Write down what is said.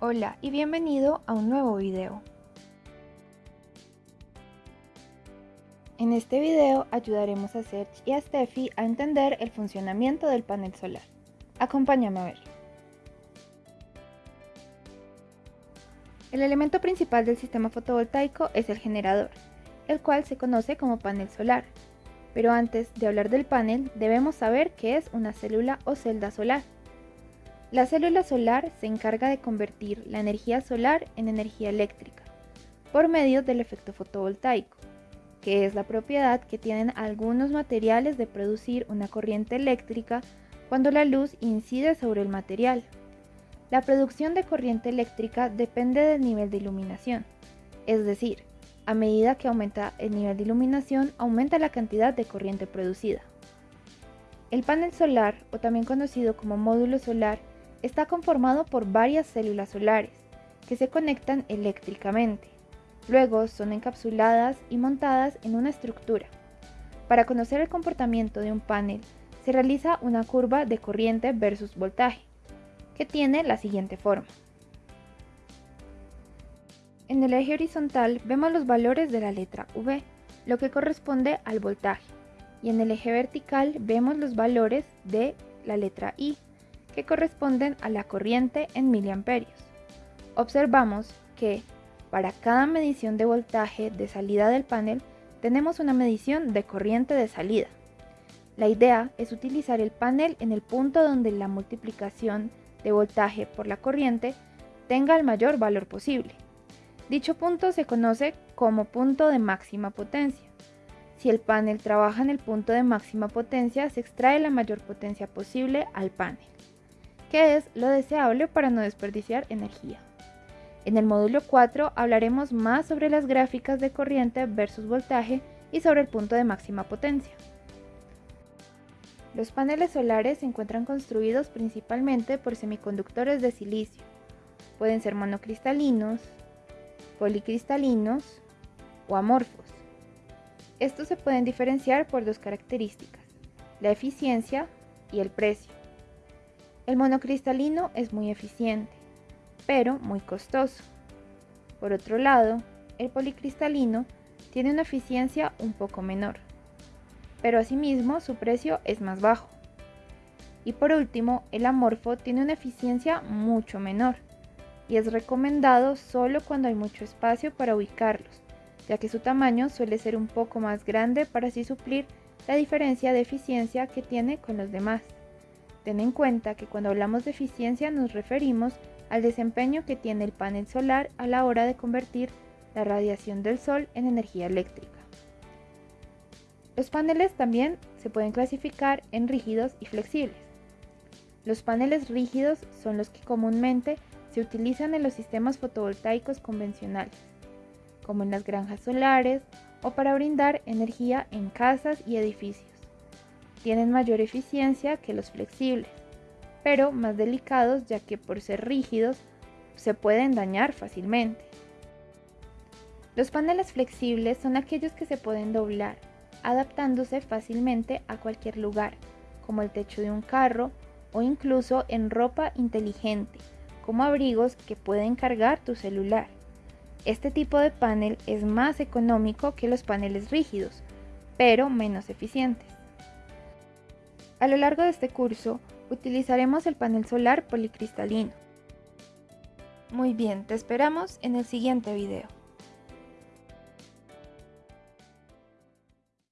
Hola y bienvenido a un nuevo video. En este video ayudaremos a Serge y a Steffi a entender el funcionamiento del panel solar. Acompáñame a ver. El elemento principal del sistema fotovoltaico es el generador, el cual se conoce como panel solar. Pero antes de hablar del panel, debemos saber qué es una célula o celda solar. La célula solar se encarga de convertir la energía solar en energía eléctrica por medio del efecto fotovoltaico, que es la propiedad que tienen algunos materiales de producir una corriente eléctrica cuando la luz incide sobre el material. La producción de corriente eléctrica depende del nivel de iluminación, es decir, a medida que aumenta el nivel de iluminación, aumenta la cantidad de corriente producida. El panel solar, o también conocido como módulo solar, Está conformado por varias células solares que se conectan eléctricamente. Luego son encapsuladas y montadas en una estructura. Para conocer el comportamiento de un panel, se realiza una curva de corriente versus voltaje, que tiene la siguiente forma. En el eje horizontal vemos los valores de la letra V, lo que corresponde al voltaje, y en el eje vertical vemos los valores de la letra I, que corresponden a la corriente en miliamperios. Observamos que para cada medición de voltaje de salida del panel tenemos una medición de corriente de salida. La idea es utilizar el panel en el punto donde la multiplicación de voltaje por la corriente tenga el mayor valor posible. Dicho punto se conoce como punto de máxima potencia. Si el panel trabaja en el punto de máxima potencia, se extrae la mayor potencia posible al panel que es lo deseable para no desperdiciar energía. En el módulo 4 hablaremos más sobre las gráficas de corriente versus voltaje y sobre el punto de máxima potencia. Los paneles solares se encuentran construidos principalmente por semiconductores de silicio. Pueden ser monocristalinos, policristalinos o amorfos. Estos se pueden diferenciar por dos características, la eficiencia y el precio. El monocristalino es muy eficiente, pero muy costoso. Por otro lado, el policristalino tiene una eficiencia un poco menor, pero asimismo su precio es más bajo. Y por último, el amorfo tiene una eficiencia mucho menor y es recomendado solo cuando hay mucho espacio para ubicarlos, ya que su tamaño suele ser un poco más grande para así suplir la diferencia de eficiencia que tiene con los demás. Ten en cuenta que cuando hablamos de eficiencia nos referimos al desempeño que tiene el panel solar a la hora de convertir la radiación del sol en energía eléctrica. Los paneles también se pueden clasificar en rígidos y flexibles. Los paneles rígidos son los que comúnmente se utilizan en los sistemas fotovoltaicos convencionales, como en las granjas solares o para brindar energía en casas y edificios tienen mayor eficiencia que los flexibles, pero más delicados ya que por ser rígidos se pueden dañar fácilmente. Los paneles flexibles son aquellos que se pueden doblar, adaptándose fácilmente a cualquier lugar, como el techo de un carro o incluso en ropa inteligente, como abrigos que pueden cargar tu celular. Este tipo de panel es más económico que los paneles rígidos, pero menos eficientes. A lo largo de este curso utilizaremos el panel solar policristalino. Muy bien, te esperamos en el siguiente video.